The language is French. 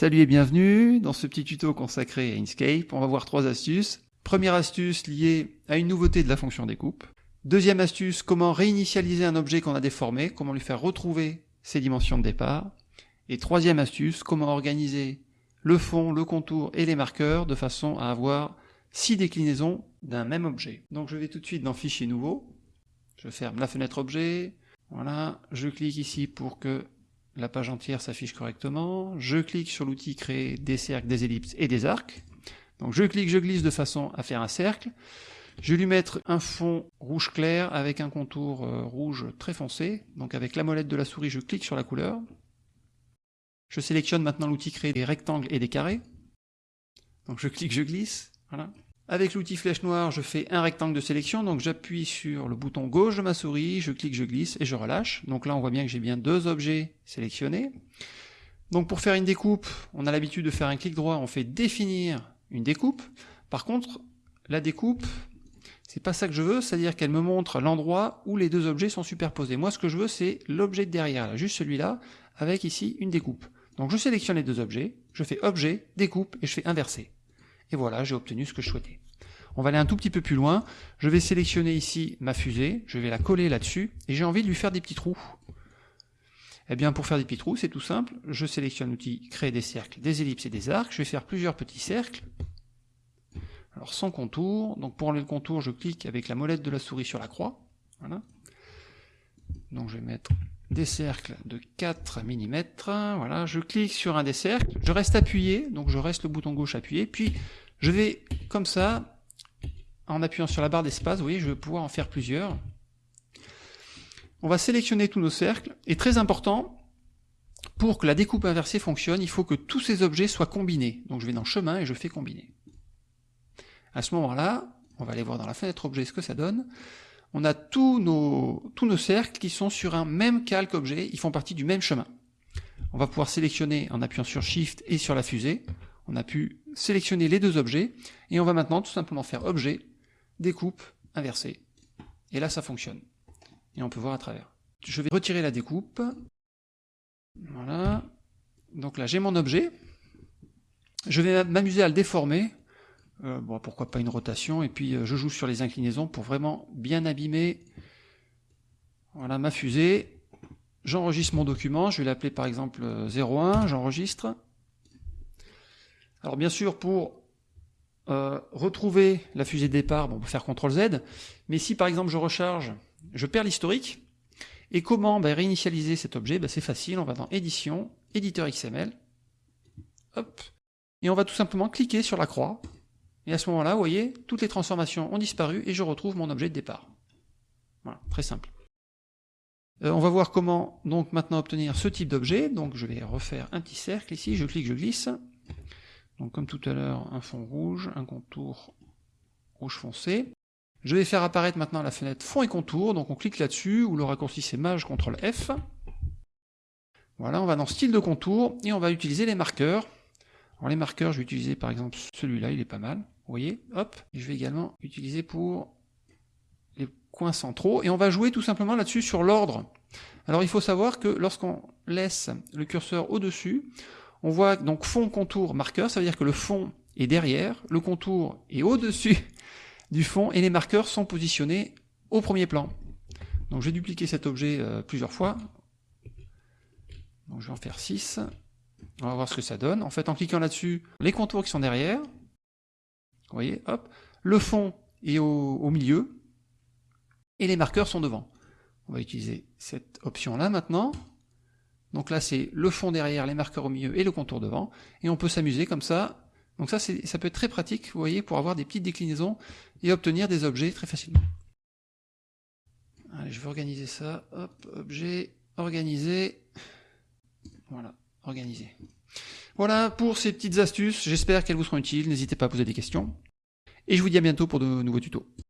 Salut et bienvenue dans ce petit tuto consacré à Inkscape. On va voir trois astuces. Première astuce liée à une nouveauté de la fonction découpe. Deuxième astuce, comment réinitialiser un objet qu'on a déformé, comment lui faire retrouver ses dimensions de départ. Et troisième astuce, comment organiser le fond, le contour et les marqueurs de façon à avoir six déclinaisons d'un même objet. Donc je vais tout de suite dans Fichier nouveau. Je ferme la fenêtre objet. Voilà, je clique ici pour que la page entière s'affiche correctement, je clique sur l'outil créer des cercles, des ellipses et des arcs. Donc je clique, je glisse de façon à faire un cercle. Je vais lui mettre un fond rouge clair avec un contour euh, rouge très foncé. Donc avec la molette de la souris, je clique sur la couleur. Je sélectionne maintenant l'outil créer des rectangles et des carrés. Donc je clique, je glisse. Voilà. Avec l'outil flèche noire, je fais un rectangle de sélection, donc j'appuie sur le bouton gauche de ma souris, je clique, je glisse et je relâche. Donc là, on voit bien que j'ai bien deux objets sélectionnés. Donc pour faire une découpe, on a l'habitude de faire un clic droit, on fait définir une découpe. Par contre, la découpe, c'est pas ça que je veux, c'est-à-dire qu'elle me montre l'endroit où les deux objets sont superposés. Moi, ce que je veux, c'est l'objet de derrière, juste celui-là, avec ici une découpe. Donc je sélectionne les deux objets, je fais objet, découpe, et je fais inverser. Et voilà, j'ai obtenu ce que je souhaitais. On va aller un tout petit peu plus loin. Je vais sélectionner ici ma fusée, je vais la coller là-dessus, et j'ai envie de lui faire des petits trous. Eh bien, pour faire des petits trous, c'est tout simple. Je sélectionne l'outil créer des cercles, des ellipses et des arcs. Je vais faire plusieurs petits cercles. Alors, sans contour. Donc, pour enlever le contour, je clique avec la molette de la souris sur la croix. Voilà. Donc, je vais mettre des cercles de 4 mm. Voilà, je clique sur un des cercles. Je reste appuyé, donc je reste le bouton gauche appuyé. Puis, je vais, comme ça, en appuyant sur la barre d'espace, vous voyez, je vais pouvoir en faire plusieurs. On va sélectionner tous nos cercles, et très important, pour que la découpe inversée fonctionne, il faut que tous ces objets soient combinés. Donc je vais dans chemin et je fais combiner. À ce moment-là, on va aller voir dans la fenêtre objet ce que ça donne. On a tous nos, tous nos cercles qui sont sur un même calque objet, ils font partie du même chemin. On va pouvoir sélectionner en appuyant sur Shift et sur la fusée. On a pu sélectionner les deux objets, et on va maintenant tout simplement faire objet, découpe, inversée. Et là, ça fonctionne. Et on peut voir à travers. Je vais retirer la découpe. Voilà. Donc là, j'ai mon objet. Je vais m'amuser à le déformer. Euh, bon, pourquoi pas une rotation. Et puis, euh, je joue sur les inclinaisons pour vraiment bien abîmer voilà, ma fusée. J'enregistre mon document. Je vais l'appeler par exemple 01. J'enregistre. Alors bien sûr, pour euh, retrouver la fusée de départ, on peut faire CTRL Z, mais si par exemple je recharge, je perds l'historique, et comment ben, réinitialiser cet objet? Ben, C'est facile, on va dans Édition, Éditeur XML, hop, et on va tout simplement cliquer sur la croix, et à ce moment-là, vous voyez, toutes les transformations ont disparu, et je retrouve mon objet de départ. Voilà, très simple. Euh, on va voir comment donc maintenant obtenir ce type d'objet, donc je vais refaire un petit cercle ici, je clique, je glisse, donc comme tout à l'heure, un fond rouge, un contour rouge foncé. Je vais faire apparaître maintenant la fenêtre fond et contour, donc on clique là-dessus, ou le raccourci c'est Maj, CTRL F. Voilà, on va dans style de contour, et on va utiliser les marqueurs. Alors les marqueurs, je vais utiliser par exemple celui-là, il est pas mal, voyez, hop. je vais également utiliser pour les coins centraux, et on va jouer tout simplement là-dessus sur l'ordre. Alors il faut savoir que lorsqu'on laisse le curseur au-dessus, on voit donc fond, contour, marqueur, ça veut dire que le fond est derrière, le contour est au-dessus du fond, et les marqueurs sont positionnés au premier plan. Donc je vais dupliquer cet objet euh, plusieurs fois. Donc je vais en faire 6. On va voir ce que ça donne. En fait, en cliquant là-dessus, les contours qui sont derrière, vous voyez, hop, le fond est au, milieu, et les marqueurs sont devant. On va utiliser cette option-là maintenant. Donc là, c'est le fond derrière, les marqueurs au milieu et le contour devant. Et on peut s'amuser comme ça. Donc ça, ça peut être très pratique, vous voyez, pour avoir des petites déclinaisons et obtenir des objets très facilement. Allez, je vais organiser ça. Hop, objet, organiser. Voilà, organiser. Voilà pour ces petites astuces. J'espère qu'elles vous seront utiles. N'hésitez pas à poser des questions. Et je vous dis à bientôt pour de nouveaux tutos.